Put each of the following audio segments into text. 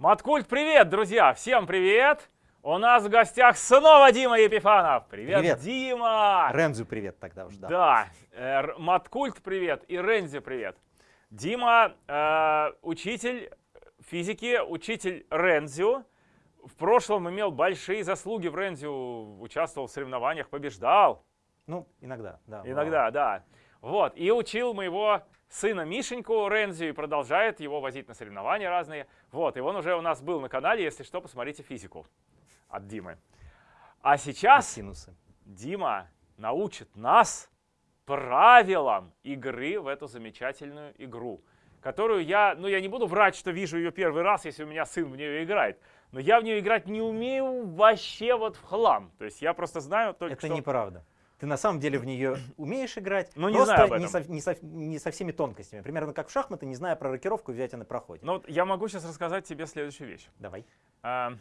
Маткульт, привет, друзья! Всем привет! У нас в гостях снова Дима Епифанов. Привет, Привет. Дима! Рензу привет тогда уж, да. Да, э, Маткульт, привет, и Рензи, привет. Дима, э, учитель физики, учитель Рензю. В прошлом имел большие заслуги в Рензю, участвовал в соревнованиях, побеждал. Ну, иногда, да. Иногда, да. Вот, и учил моего сына Мишеньку Рензю и продолжает его возить на соревнования разные. Вот, и он уже у нас был на канале, если что, посмотрите физику от Димы. А сейчас Синусы. Дима научит нас правилам игры в эту замечательную игру, которую я, ну я не буду врать, что вижу ее первый раз, если у меня сын в нее играет, но я в нее играть не умею вообще вот в хлам. То есть я просто знаю только Это что... неправда. Ты на самом деле в нее умеешь играть, Ну, не просто знаю об не, со, не со- не со всеми тонкостями. Примерно как в шахматы, не зная про рокировку, взять на проходе. Ну вот я могу сейчас рассказать тебе следующую вещь. Давай. А,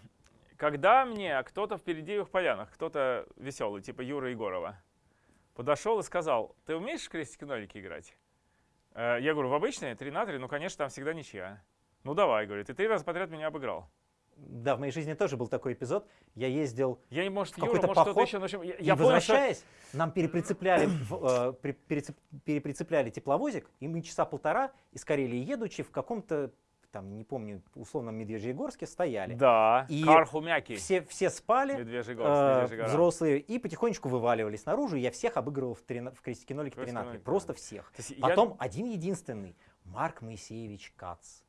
Когда мне кто-то в Передеевых полянах, кто-то веселый, типа Юра Егорова, подошел и сказал, ты умеешь крестики-нолики играть? Э, Я говорю, в обычные, 3 на 3, ну, конечно, там всегда ничья. Ну, давай, говорит, и три раза подряд меня обыграл. Да, в моей жизни тоже был такой эпизод. Я ездил Я может, В какой-то может, поход, еще, в общем, я, и я понял, что... возвращаясь, нам переприцепляли, э, перецеп- переприцепляли тепловозик, и мы часа полтора из Карелии едучи в каком-то, там, не помню, условном Медвежьегорске стояли. Да, И Кархумяки, Все, все спали, Медвежьегорск, э, взрослые, и потихонечку вываливались наружу, и я всех обыгрывал в, трина- в крестике нолике Крестики 13. нолики, Просто всех. Есть я- Потом один единственный, Марк Моисеевич Кац.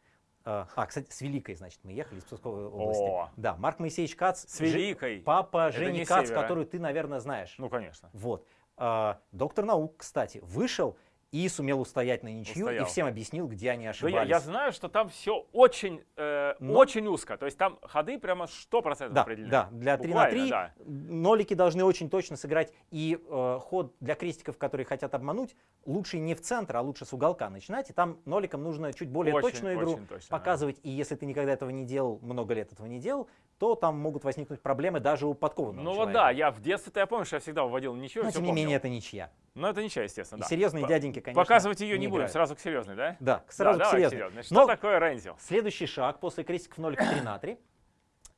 Э, А, кстати, с Великой, значит, мы ехали из Псковской области. О. Да, Марк Моисеевич Кац. С Великой. Папа Это Жени Кац, севера. которую ты, наверное, знаешь. Ну, конечно. Вот. А, доктор наук, кстати, вышел и сумел устоять на ничью Устоял. и всем объяснил, где они Да я, ошибались. я знаю, что там все очень, э, Но- очень узко. То есть там ходы прямо 100% Да, определены. да, для 3 на Буквально, 3 да. нолики должны очень точно сыграть. И э, ход для крестиков, которые хотят обмануть, лучше не в центр, а лучше с уголка начинать. И там ноликам нужно чуть более Очень, точную игру очень точно, да. показывать. И если ты никогда этого не делал, много лет этого не делал, то там могут возникнуть проблемы даже у подкованного Ну вот человека. да, я в детстве-то я помню, что я всегда выводил ничего. Но тем не помнил. менее это ничья. Но это ничего, естественно, И да. серьезные По- дяденьки, конечно, Показывать ее не, не будем, играют. сразу к серьезной, да? Да, Да, сразу к давай к серьезной. серьезной. Что Но такое Рензил? Следующий шаг после крестиков нолика 3 на 3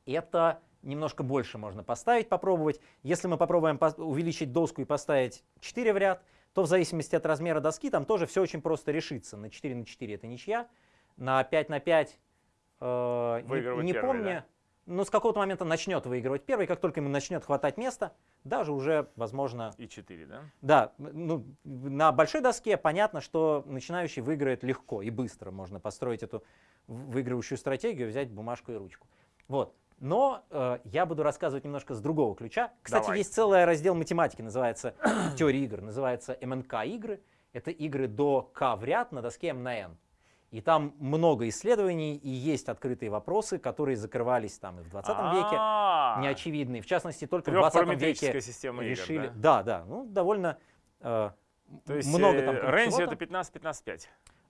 это немножко больше можно поставить, попробовать. Если мы попробуем увеличить доску и поставить 4 в ряд, то в зависимости от размера доски там тоже все очень просто решится. На 4 на 4 это ничья, на 5 на 5 э, не- не, первый, помню, да? Но с какого-то момента начнет выигрывать первый, как только ему начнет хватать места, даже уже, возможно, И 4, да? да, ну, на большой доске понятно, что начинающий выиграет легко и быстро. Можно построить эту выигрывающую стратегию, взять бумажку и ручку. Вот. Но э, я буду рассказывать немножко с другого ключа. Кстати, Давай. есть целый раздел математики, называется теория игр, называется МНК игры. Это игры до К в ряд на доске М на N. И там много исследований и есть открытые вопросы, которые закрывались там и в 20 веке, неочевидные. В частности, только в 20 Трехпараметрическая веке система игр, решили. да? Да, да, ну довольно э, То есть много э, там Рензи это 15-15-5.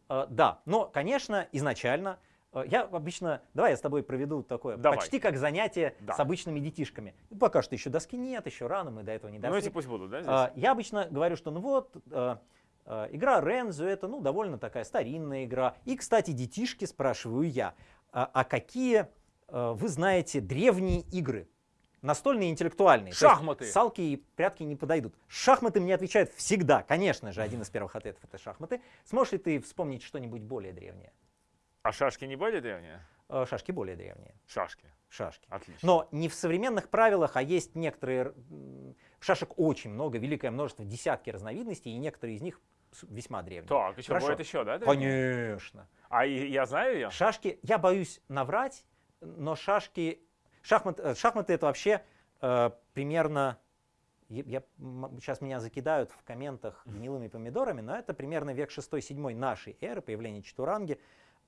Э, да, но, конечно, изначально э, я обычно, давай я с тобой проведу такое, Давай. почти как занятие Да. с обычными детишками. Ну, Пока что еще доски нет, еще рано, мы до этого не Ну дошли. эти пусть будут, да, здесь? Я обычно говорю, что ну вот, игра Рензо это ну довольно такая старинная игра. И, кстати, детишки, спрашиваю я, а, а какие э, вы знаете древние игры? Настольные интеллектуальные. Шахматы. салки и прятки не подойдут. Шахматы мне отвечают всегда. Конечно же, один из первых ответов это шахматы. Сможешь ли ты вспомнить что-нибудь более древнее? А шашки не более древние? Э, Шашки более древние. Шашки. Шашки. Отлично. Но не в современных правилах, а есть некоторые... Шашек очень много, великое множество, десятки разновидностей, и некоторые из них весьма древние. Так, еще Хорошо. будет еще, да? древние? Конечно. А я знаю ее? Шашки, я боюсь наврать, но шашки... Шахмат, э, шахматы это вообще э, примерно... Я, сейчас меня закидают в комментах гнилыми помидорами, но это примерно век 6-7 нашей эры, появление Чатуранги.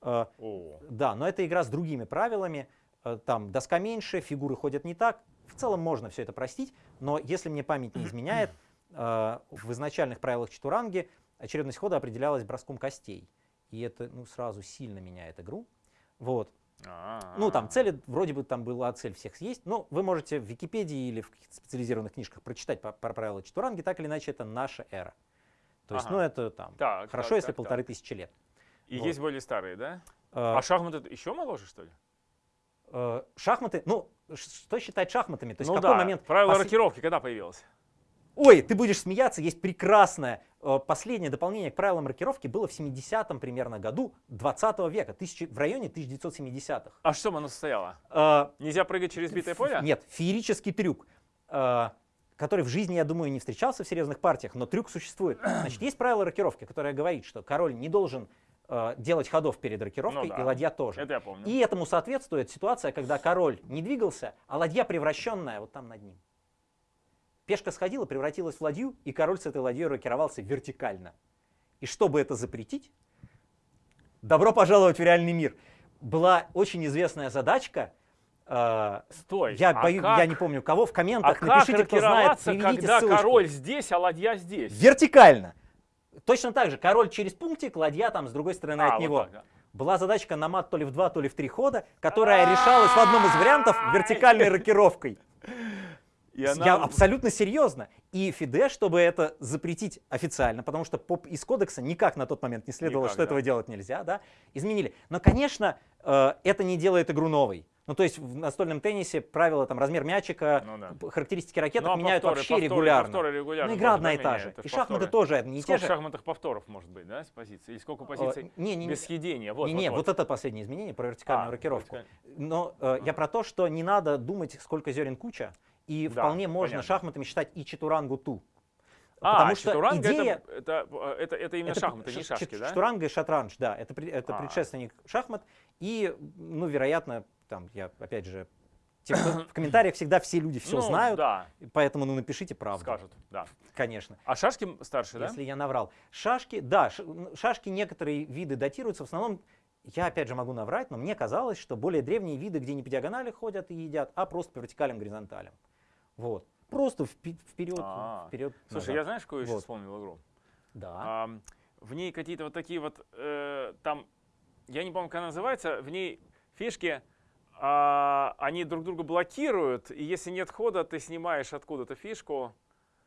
Э, О, да, но это игра с другими правилами. Э, Там доска меньше, фигуры ходят не так. В целом можно все это простить, но если мне память не изменяет, э, в изначальных правилах Чатуранги очередность хода определялась броском костей. И это ну, сразу сильно меняет игру. Вот. Ну, там цели, вроде бы там была цель всех съесть. Но вы можете в Википедии или в каких-то специализированных книжках прочитать по- про правила Чатуранги. Так или иначе, это наша эра. То есть, Ага. ну, это там Так, хорошо, так, если так, полторы так. тысячи лет. И Вот. есть более старые, да? Э, А шахматы еще моложе, что ли? Э, шахматы, ну, что считать шахматами? То есть ну какой да, момент? правило пос- рокировки когда появилось? Ой, ты будешь смеяться, есть прекрасное. Э, Последнее дополнение к правилам рокировки было в 70-м примерно году 20 века, тысячи- в районе 1970-х. А что оно состояло? Э, Нельзя прыгать через битое поле? Нет, феерический трюк, э, который в жизни, я думаю, не встречался в серьезных партиях, но трюк существует. Значит, есть правило рокировки, которое говорит, что король не должен э, делать ходов перед рокировкой, Ну да. и ладья тоже. Это я помню. И этому соответствует ситуация, когда король не двигался, а ладья превращенная вот там над ним. Пешка сходила, превратилась в ладью, и король с этой ладьей рокировался вертикально. И чтобы это запретить, добро пожаловать в реальный мир. Была очень известная задачка. э, Стой. я, а бою- как, я не помню кого, в а комментах как напишите, кто знает, приведите когда ссылочку. король здесь, а ладья здесь? Вертикально. Точно так же, король через пунктик, ладья там с другой стороны А, от вот него. так, да. Была задачка на мат то ли в два, то ли в три хода, которая решалась в одном из вариантов вертикальной рокировкой. И она- Я абсолютно серьезно. И Фиде, чтобы это запретить официально, потому что по, из кодекса никак на тот момент не следовало, Никак, что да. этого делать нельзя, да, изменили. Но, конечно, э, это не делает игру новой. Ну, то есть в настольном теннисе правила, там, размер мячика, Ну да. характеристики ракеток Ну, а меняют повторы, вообще повторы, регулярно. повторы регулярно Но игра одна и та же. И шахматы повторы. тоже одни и те Сколько же. шахматных повторов может быть, да, с позиции? Или сколько позиций Э, не, не, без съедения? Вот, не, вот, не, вот. вот это последнее изменение про вертикальную А, рокировку. вертикаль- Но э, я про то, что не надо думать, сколько зерен куча, и Да, вполне можно понятно. шахматами считать и чатурангу ту. А, Потому что идея- это, это, это, это именно это шахматы, ш- не шашки, да? Чатуранга и шатранж, да, это, это А. предшественник шахмат. И, ну, вероятно, там, я, опять же, те, кто- в комментариях всегда все люди все Ну, знают, Да, поэтому, ну, напишите правду, скажут, да. конечно. А шашки старше, да? Если я наврал. Шашки, да, шашки некоторые виды датируются. В основном, я опять же могу наврать, но мне казалось, что более древние виды, где не по диагонали ходят и едят, а просто по вертикалям, горизонталям. Вот. Просто вперед, А. вперед. Слушай, назад. я знаешь, какую еще Вот. вспомнил игру? Да. Ам, в ней какие-то вот такие вот, э, там, я не помню, как она называется, в ней фишки, а, они друг друга блокируют, и если нет хода, ты снимаешь откуда-то фишку.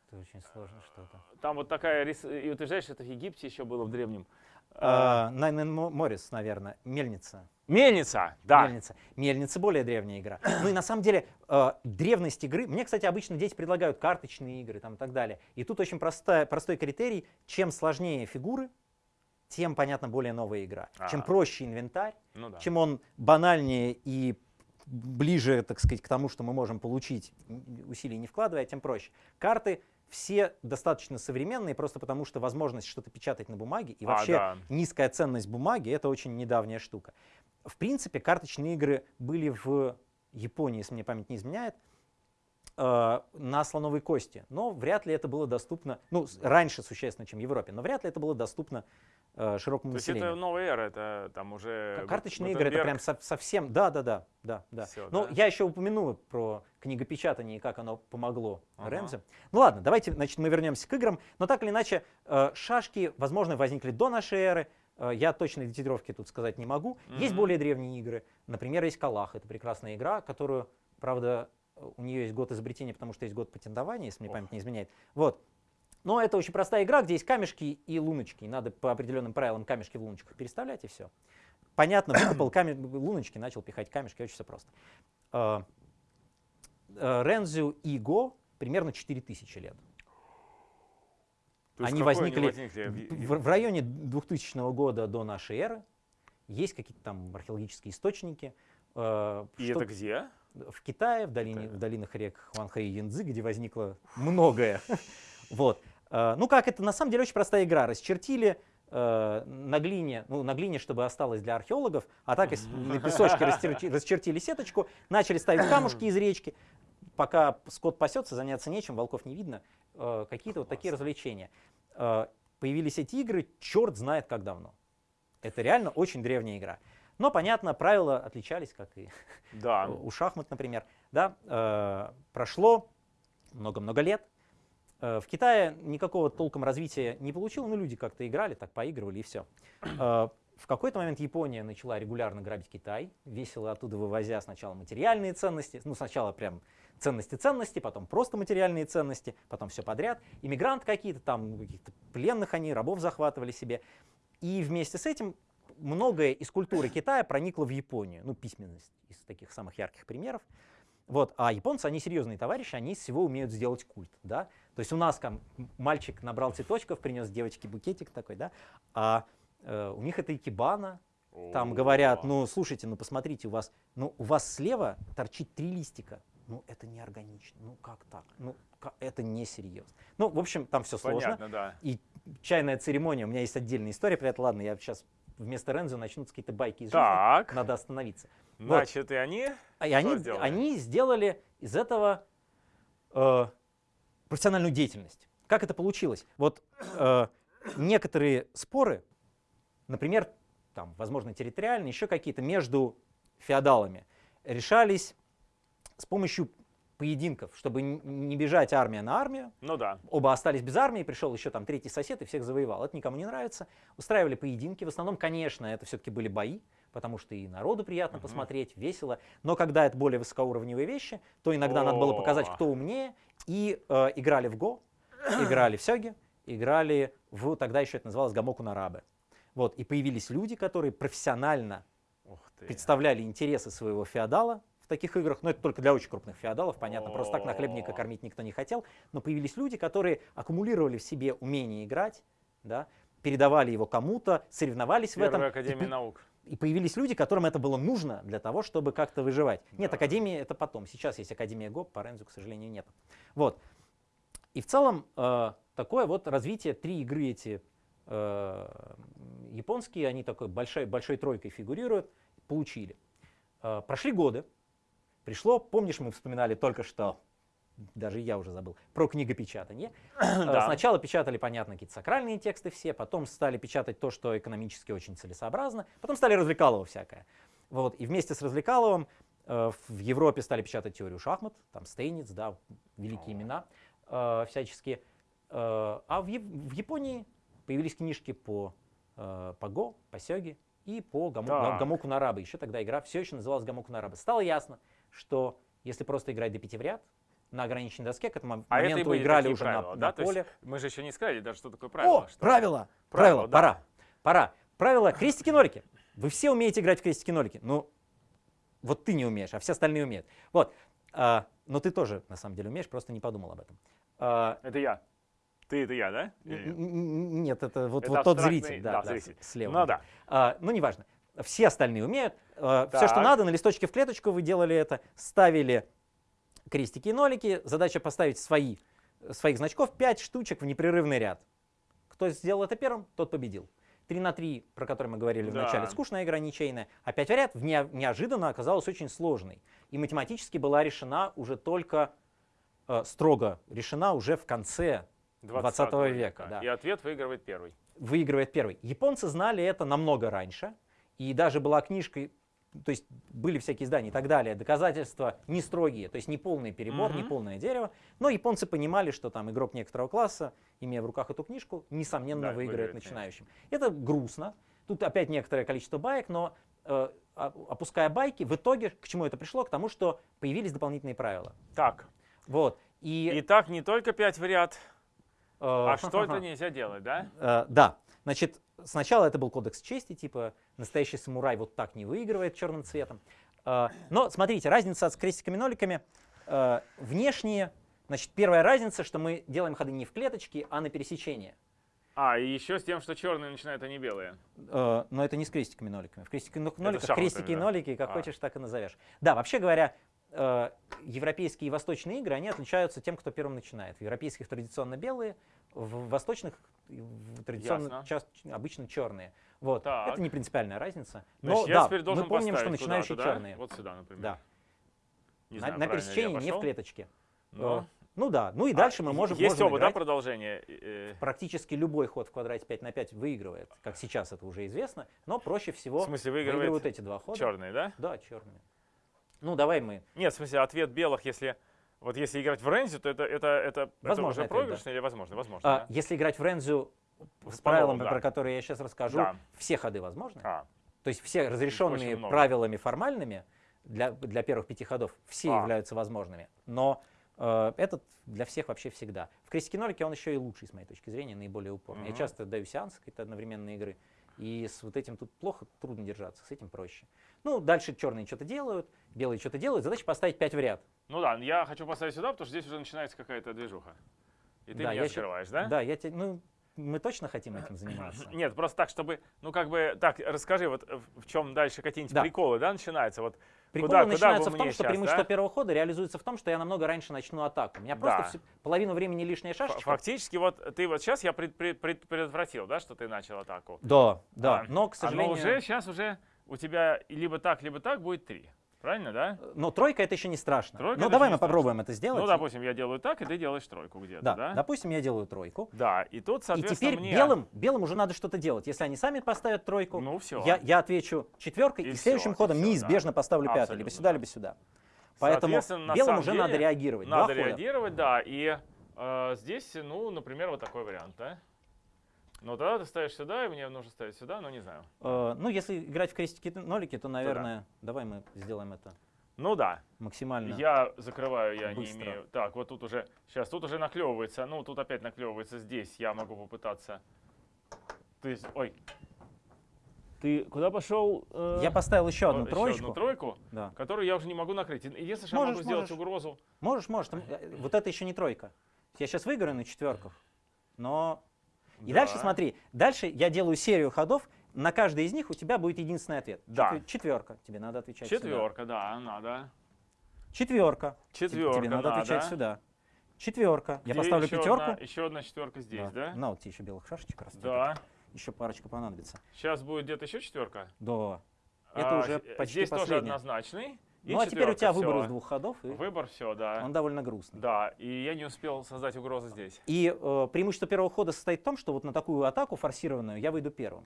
Это очень сложно что-то. Там вот такая, и утверждаешь, что это в Египте еще было в древнем. А, Найн Эн Мо- Моррис, наверное, Мельница. Мельница, да. Мельница. Мельница более древняя игра. Ну и на самом деле э, древность игры. Мне, кстати, обычно дети предлагают карточные игры там, и так далее. И тут очень простая, простой критерий. Чем сложнее фигуры, тем, понятно, более новая игра. Чем А. проще инвентарь, Ну да. чем он банальнее и ближе, так сказать, к тому, что мы можем получить, усилий не вкладывая, тем проще. Карты все достаточно современные, просто потому что возможность что-то печатать на бумаге и А, вообще да. низкая ценность бумаги — это очень недавняя штука. В принципе, карточные игры были в Японии, если мне память не изменяет, э, на слоновой кости. Но вряд ли это было доступно, ну, раньше существенно, чем в Европе, но вряд ли это было доступно широкому То есть населению. это новая эра, это там уже... Карточные игры это прям со- совсем, да, да, да, да, да. Всё, Ну, да? я еще упомяну про книгопечатание и как оно помогло Ага. Рэмзе. Ну ладно, давайте, значит, мы вернемся к играм. Но так или иначе, э, шашки, возможно, возникли до нашей эры. Э, Я точной датировки тут сказать не могу. Есть Мгм. более древние игры. Например, есть Калах. Это прекрасная игра, которую, правда, э, у нее есть год изобретения, потому что есть год патентования, если мне память не изменяет. Вот. Но это очень простая игра, где есть камешки и луночки. И надо по определенным правилам камешки в луночках переставлять, и все. Понятно, выкопал луночки, начал пихать камешки, очень все просто. Э, э, Рензю и Го примерно 4000 лет. То они возникли возникли? В- В, в районе 2000 года до нашей эры. Есть какие-то там археологические источники. э, И что- это где? в Китае, в, долине, Китае. в долинах рек Хуанхэ и Янцзы, где возникло многое. Вот. Э, Ну как, это на самом деле очень простая игра. Расчертили э, на глине, ну на глине, чтобы осталось для археологов, а так на песочке расчерти- расчертили сеточку, начали ставить камушки из речки. Пока скот пасется, заняться нечем, волков не видно. Э, Какие-то вот такие развлечения. Появились эти игры, черт знает как давно. Это реально очень древняя игра. Но, понятно, правила отличались, как и Да. у шахмат, например, да, прошло много-много лет. Э, в Китае никакого толком развития не получило, но люди как-то играли, так поигрывали и все. в какой-то момент Япония начала регулярно грабить Китай, весело оттуда вывозя сначала материальные ценности, ну сначала прям ценности-ценности, потом просто материальные ценности, потом все подряд. Иммигранты какие-то там, каких-то пленных они, рабов захватывали себе. И вместе с этим многое из культуры Китая проникло в Японию. Ну, письменность из таких самых ярких примеров. Вот, а японцы, они серьезные товарищи, они из всего умеют сделать культ, да. То есть у нас там мальчик набрал цветочков, принес девочке букетик такой, да, а э, у них это икебана, там говорят, ну, слушайте, ну, посмотрите, у вас, ну, у вас слева торчит три листика, ну, это неорганично, ну, как так, ну, как, это несерьезно. Ну, в общем, там все сложно. Понятно, да. И чайная церемония, у меня есть отдельная история про это, ладно, я сейчас вместо Рензо начнутся какие-то байки из Так. жизни, надо остановиться. Вот. Значит, и они А И они, сделали? они сделали из этого э, профессиональную деятельность. Как это получилось? Вот э, некоторые споры, например, там, возможно, территориальные, еще какие-то между феодалами, решались с помощью поединков, чтобы не бежать армия на армию, Ну да. оба остались без армии, пришел еще там третий сосед и всех завоевал. Это никому не нравится. Устраивали поединки. В основном, конечно, это все-таки были бои, потому что и народу приятно Мгм. посмотреть, весело. Но когда это более высокоуровневые вещи, то иногда надо было показать, О. кто умнее. И э, играли в Го, играли в Сёги, играли в, тогда еще это называлось Гамоку Нарабе. Вот, и появились люди, которые профессионально представляли интересы своего феодала в таких играх, но это только для очень крупных феодалов, понятно, просто так О. нахлебника кормить никто не хотел, но появились люди, которые аккумулировали в себе умение играть, да, передавали его кому-то, соревновались в этом, Первая и, Академия по- наук. И появились люди, которым это было нужно для того, чтобы как-то выживать. Нет, Да. Академия это потом, сейчас есть Академия ГОП, по Рензу, к сожалению, нет. Вот. И в целом э, такое вот развитие, три игры эти э, японские, они такой большой, большой тройкой фигурируют, получили. Э, прошли годы, пришло, помнишь, мы вспоминали только что, даже я уже забыл, про книгопечатание. Э, Да. Сначала печатали, понятно, какие-то сакральные тексты все, потом стали печатать то, что экономически очень целесообразно, потом стали развлекалово всякое. Вот. И вместе с развлекаловым э, в Европе стали печатать теорию шахмат, там Стейниц, да, великие О. имена э, всяческие. Э, а в, в Японии появились книжки по, э, по Го, по Сёге и по Гаму, Так. Гамоку Нарабе. Еще тогда игра все еще называлась Гамоку Нарабе. Стало ясно, что если просто играть до пяти в ряд, на ограниченной доске, к этому А это моменту были играли уже правила, на, да? на То поле. мы же еще не сказали даже, что такое правило. О, что- правила! Правила, Правила, да. пора. Пора. Правила крестики-нолики. Вы все умеете играть в крестики-нолики. Ну, вот ты не умеешь, а все остальные умеют. Вот. А, но ты тоже, на самом деле, умеешь, просто не подумал об этом. А, Это я. Ты это я, да? нет? это вот, Это вот тот зритель, да, да, да, зритель. слева. Ну да. А, ну, неважно. Все остальные умеют. все, что надо, на листочке в клеточку вы делали это, ставили крестики и нолики. Задача поставить свои, своих значков 5 штучек в непрерывный ряд. Кто сделал это первым, тот победил. 3 на 3, про который мы говорили в Да. начале, скучная игра, ничейная. А 5 в ряд вне- неожиданно оказалась очень сложной. И математически была решена уже только, э, строго решена уже в конце 20 века, да. И ответ выигрывает первый. выигрывает первый. Японцы знали это намного раньше, и даже была книжка, то есть были всякие издания и так далее, доказательства не строгие, то есть не полный перебор, не Мгм. полное дерево, но японцы понимали, что там игрок некоторого класса, имея в руках эту книжку, несомненно Да, выиграет выиграет, начинающим. Это грустно, тут опять некоторое количество баек, но э, а- опуская байки, в итоге к чему это пришло? К тому, что появились дополнительные правила. Так, Вот. И, итак, не только 5 в ряд, э, а что это нельзя делать, да? Э, да, значит, сначала это был кодекс чести, типа настоящий самурай вот так не выигрывает черным цветом. Э, но смотрите, разница с крестиками-ноликами. э, внешние, значит, первая разница, что мы делаем ходы не в клеточке, а на пересечение. А, и еще с тем, что черные начинают, а не белые. Э, но это не с крестиками-ноликами. В шахматами, крестики и нолики, как А. хочешь, так и назовешь. Да, вообще говоря, э, европейские и восточные игры, они отличаются тем, кто первым начинает. В европейских традиционно белые, в восточных традиционно Ясно. часто, обычно черные. Вот. Так. Это не принципиальная разница. Но Значит, да, теперь должен мы помним, что начинающие куда-то, да? черные. Вот сюда, например. Да. Не на знаю, на пересечении, не в клеточке. Но- Э, ну да. Ну и дальше А, мы можем, Есть можем оба, да, играть. продолжения? Э, Практически любой ход в квадрате 5 на 5 выигрывает, как сейчас это уже известно, но проще всего В смысле, выигрывают эти два хода. черные, да? Да, черными. Ну, давай мы. Нет, в смысле, ответ белых, если... Вот если играть в Рензи, то это, это, это, это Возможно, уже ответ, проигрышно или возможно? Возможно, А, да? Если играть в Рензю с С правилами, да. про которые я сейчас расскажу, Да. все ходы возможны. А, То есть все разрешенные правилами формальными для, для первых пяти ходов все А. являются возможными. Но э, этот для всех вообще всегда. В крестике нолике он еще и лучший, с моей точки зрения, наиболее упорный. Я Мгм. часто даю сеансы какие-то одновременные игры. И с вот этим тут плохо, трудно держаться, с этим проще. Ну, дальше черные что-то делают, белые что-то делают. Задача поставить 5 в ряд. Ну да, я хочу поставить сюда, потому что здесь уже начинается какая-то движуха. И ты Да, меня открываешь, да? Да, я тебе, ну, мы точно хотим этим заниматься. Нет, просто так, чтобы, ну как бы, так, расскажи, вот э, в, чем дальше какие-нибудь Да. приколы, да, начинаются? Вот Прикол куда, куда начинается бы в том, что щас, преимущество да? первого хода реализуется в том, что я намного раньше начну атаку. У меня просто Да. всю- половину времени лишняя шашечка. Фактически, вот ты вот сейчас я пред- пред- пред- предотвратил, да, что ты начал атаку. Да, да. А, но, к а, сожалению, Но уже сейчас уже у тебя либо так, либо так будет три. Правильно, да? но тройка это еще не страшно. Тройка ну, давай мы попробуем это сделать. Ну, допустим, я делаю так, и ты делаешь тройку где-то, да, да? допустим, я делаю тройку. Да, и тут, И соответственно, теперь мне... белым, белым уже надо что-то делать. Если они сами поставят тройку, Ну, все. я, я отвечу четверкой, И и, всё, следующим и ходом всё, неизбежно поставлю пятый, Абсолютно, либо сюда, да. либо сюда. Поэтому белым уже надо реагировать. Надо реагировать, да, и э, здесь, ну, например, вот такой вариант, да? Ну, тогда ты ставишь сюда, и мне нужно ставить сюда, но не знаю. Э, ну, если играть в крестики-нолики, то, наверное, давай мы сделаем это Ну да, максимально. я закрываю, я Быстро. не имею. Так, вот тут уже, сейчас, тут уже наклевывается, ну, тут опять наклевывается здесь, я могу попытаться. То есть, ой. Ты куда пошел? э, Я поставил еще одну еще троечку. одну тройку, Да. которую я уже не могу накрыть. Единственное, что я Можешь, могу сделать можешь. угрозу. Можешь, можешь. там, э, вот это еще не тройка. Я сейчас выиграю на четверках, но... И Да. дальше смотри, дальше я делаю серию ходов, на каждый из них у тебя будет единственный ответ. Да. Четвер- Четверка, тебе надо отвечать сюда. Четверка, да, надо. Четверка. Четверка, Тебе надо отвечать надо. сюда. Четверка. Я Где поставлю еще пятерку. Одна, еще одна четверка здесь, да? На, вот тебе еще белых шашечек растет. Да. Еще парочка понадобится. Сейчас будет где-то еще четверка. Да. Это уже с- почти Здесь тоже последняя. однозначный. И Ну а теперь у тебя четверка, выбор из двух ходов, и Выбор, все, да. он довольно грустный. Да, и я не успел создать угрозу здесь. И э, преимущество первого хода состоит в том, что вот на такую атаку форсированную я выйду первым.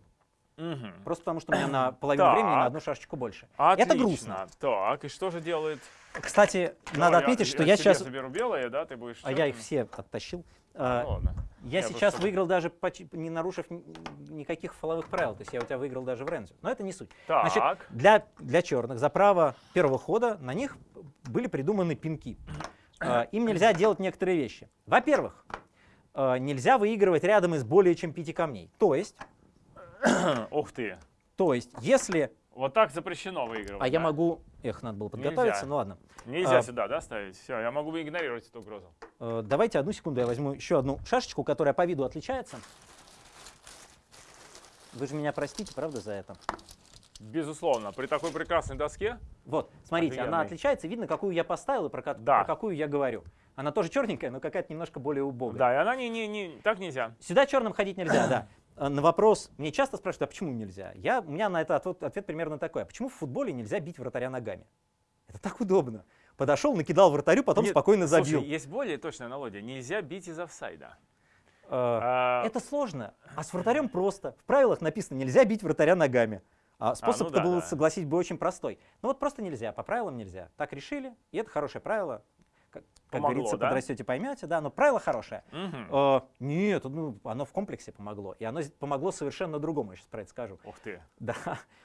Мгм. Просто потому, что у меня на половину времени на одну шашечку больше. Отлично. Это грустно. Так, и что же делает? Кстати, надо Давай, отметить, что я я сейчас... заберу белые, да, ты будешь А я их все оттащил. Ну, А, ладно. Я Я сейчас просто- выиграл даже, не нарушив ни- никаких фоловых правил. То есть я у тебя выиграл даже в Рензю. Но это не суть. Так, Значит, для, для черных за право первого хода на них были придуманы пинки. А, Им нельзя делать некоторые вещи. Во-первых, а, нельзя выигрывать рядом из более чем пяти камней. То есть, ух ты. то есть если... Вот так запрещено выигрывать. А я да? могу... Эх, надо было подготовиться, Нельзя. ну ладно. Нельзя а- сюда, да, ставить? Все, я могу игнорировать эту угрозу. Э, Давайте одну секунду, я возьму еще одну шашечку, которая по виду отличается. Вы же меня простите, правда, за это? Безусловно, при такой прекрасной доске. Вот, смотрите, она Офигенный. отличается, видно, какую я поставил и про, Да. про какую я говорю. Она тоже черненькая, но какая-то немножко более убогая. Да, и она не, не, не, так нельзя. Сюда черным ходить нельзя, да. Э, На вопрос, мне часто спрашивают, а почему нельзя? Я, у меня на это ответ, ответ примерно такой, а почему в футболе нельзя бить вратаря ногами? Это так удобно. Подошел, накидал вратарю, потом Нет, спокойно забил. Слушай, есть более точная аналогия. Нельзя бить из офсайда. Э, А, Это сложно, а с вратарем просто. В правилах написано, нельзя бить вратаря ногами. А способ-то ну да, был, да. согласись, бы очень простой. Ну вот просто нельзя, по правилам нельзя. Так решили, и это хорошее правило. Как, как Помогло, говорится, да? подрастете, поймете, да, но правило хорошее. мгм. Э, нет, ну, оно в комплексе помогло. И оно помогло совершенно другому, я сейчас про это скажу. Ух ты. Да,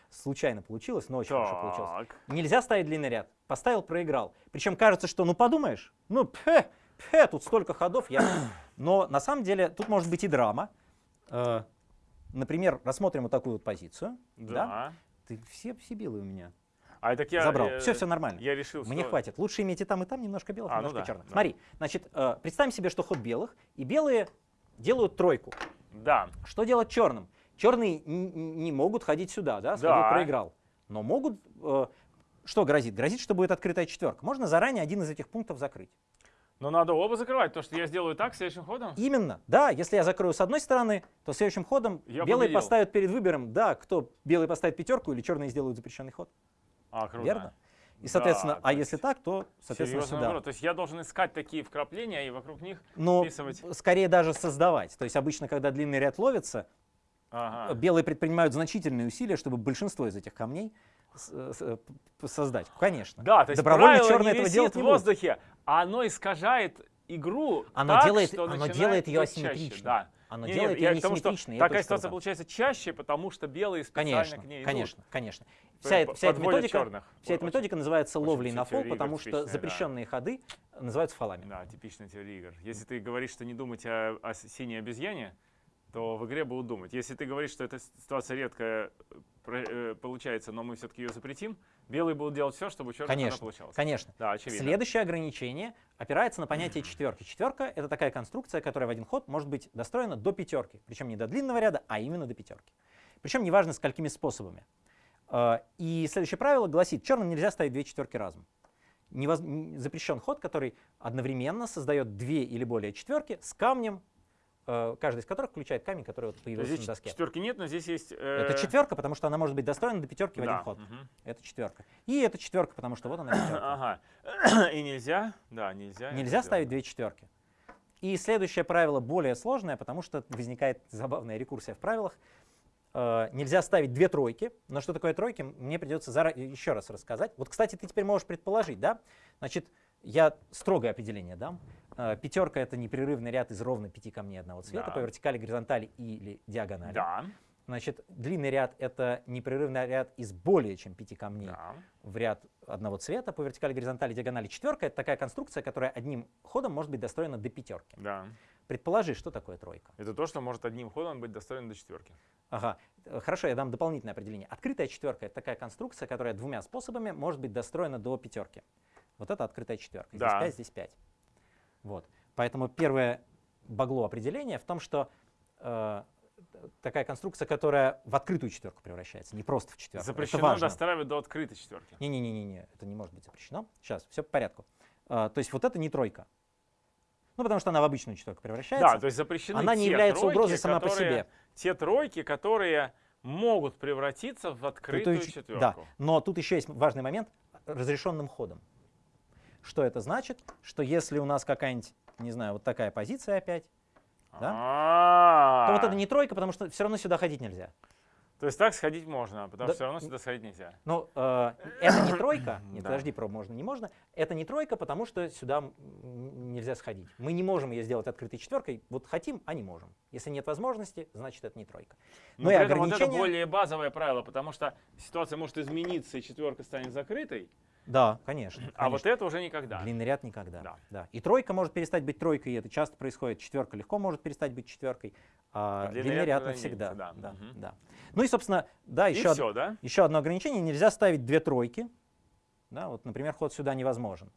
случайно получилось, но очень хорошо получилось. Так. Нельзя ставить длинный ряд. Поставил, проиграл. Причем кажется, что, ну подумаешь, ну пе, пе, тут столько ходов. Я... Но на самом деле тут может быть и драма. Э, Например, рассмотрим вот такую вот позицию. Да. Да. Ты все, белые у меня А так я забрал. э, все, все нормально. Я решил, Мне что- хватит. Лучше иметь и там, и там немножко белых, А, ну немножко да, черных. да. Смотри, значит, э, представим себе, что ход белых, и белые делают тройку. Да. Что делать черным? Черные не могут ходить сюда, да, сходил, Да. проиграл. Но могут, э, что грозит? Грозит, что будет открытая четверка. Можно заранее один из этих пунктов закрыть. Но надо оба закрывать, то что я сделаю так следующим ходом. Именно, да, если я закрою с одной стороны, то следующим ходом Я белые победил. поставят перед выбором, да, кто белые поставит пятерку или черные сделают запрещенный ход. А, круто. Верно? И, Да, соответственно, то а если так, то, соответственно, сюда. наоборот. То есть я должен искать такие вкрапления и вокруг них Но вписывать. скорее даже создавать. То есть обычно, когда длинный ряд ловится, Ага. белые предпринимают значительные усилия, чтобы большинство из этих камней э, создать. Конечно. Да, то есть Добровольно не этого делать в не воздухе, а оно искажает игру Оно так, делает- что оно делает чаще. асимметричной. Да. Оно Не, делает не, я ее тому, что Такая ситуация круто. получается чаще, потому что белые специально Конечно, к ней идут. конечно, конечно. Вся, эта- вся эта методика, черных. вся эта методика называется очень ловлей на фол, потому что типичные, да. запрещенные ходы называются фолами. Да, типичная теория игр. Если ты говоришь, что не думать о, о синей обезьяне, то в игре будут думать. Если ты говоришь, что эта ситуация редкая э, получается, но мы все-таки ее запретим, белые будут делать все, чтобы у черных конечно, она получалась. Конечно. Да, очевидно. Следующее ограничение опирается на понятие четверки. Четверка — это такая конструкция, которая в один ход может быть достроена до пятерки. Причем не до длинного ряда, а именно до пятерки. Причем неважно, сколькими способами. Э, и следующее правило гласит, черным нельзя ставить две четверки разом. Невоз... Запрещен ход, который одновременно создает две или более четверки с камнем, каждый из которых включает камень, который вот появился здесь на доске. четверки нет, но здесь есть... Э... Это четверка, потому что она может быть достроена до пятерки в да. один ход. Угу. Это четверка. И это четверка, потому что вот она пятерка. Ага. И нельзя, да, нельзя. Нельзя ставить две четверки. И следующее правило более сложное, потому что возникает забавная рекурсия в правилах. Э, нельзя ставить две тройки, но что такое тройки, мне придется зара... еще раз рассказать. Вот, кстати, ты теперь можешь предположить, да? Значит, я строгое определение дам. Э, пятерка — это непрерывный ряд из ровно пяти камней одного цвета Да. по вертикали, горизонтали или диагонали. Да, Значит, длинный ряд — это непрерывный ряд из более чем пяти камней да. в ряд одного цвета по вертикали, горизонтали, диагонали. Четверка — это такая конструкция, которая одним ходом может быть достроена до пятерки. Да. Предположи, что такое тройка. Это то, что может одним ходом быть достроено до четверки. Ага, э, хорошо, я дам дополнительное определение. Открытая четверка — это такая конструкция, которая двумя способами может быть достроена до пятерки. Вот это открытая четверка. Здесь Да. 5, здесь 5. Вот. Поэтому первое багло определения в том, что э, такая конструкция, которая в открытую четверку превращается, не просто в четверку. Запрещено достраивать до открытой четверки. Не-не-не, это не может быть запрещено. Сейчас, все по порядку. А, то есть вот это не тройка. Ну, потому что она в обычную четверку превращается. Да, то есть запрещены она не является тройки, угрозой сама по которые- себе. Те тройки, которые могут превратиться в открытую четверку. Да, но тут еще есть важный момент разрешенным ходом. Что это значит? Что если у нас какая-нибудь, не знаю, вот такая позиция опять, да? То вот это не тройка, потому что все равно сюда ходить нельзя. То есть так сходить можно, потому Да. что все равно сюда сходить нельзя. Ну, э, это не тройка, нет, Да. подожди, про можно, не можно. Это не тройка, потому что сюда нельзя сходить. Мы не можем ее сделать открытой четверкой. Вот хотим, а не можем. Если нет возможности, значит это не тройка. Но Ну и при этом вот это ограничения- более базовое правило, потому что ситуация может измениться, и четверка станет закрытой, Да, конечно. а вот конечно. это уже никогда. Длинный ряд никогда. Да. Да. И тройка может перестать быть тройкой, и это часто происходит. Четверка легко может перестать быть четверкой, а, А длинный длинный ряд ряд навсегда. да. Да, Мгм. да. Ну и, собственно, да, И еще, все, да? еще одно ограничение. Нельзя ставить две тройки. Да, вот, например, ход сюда невозможен.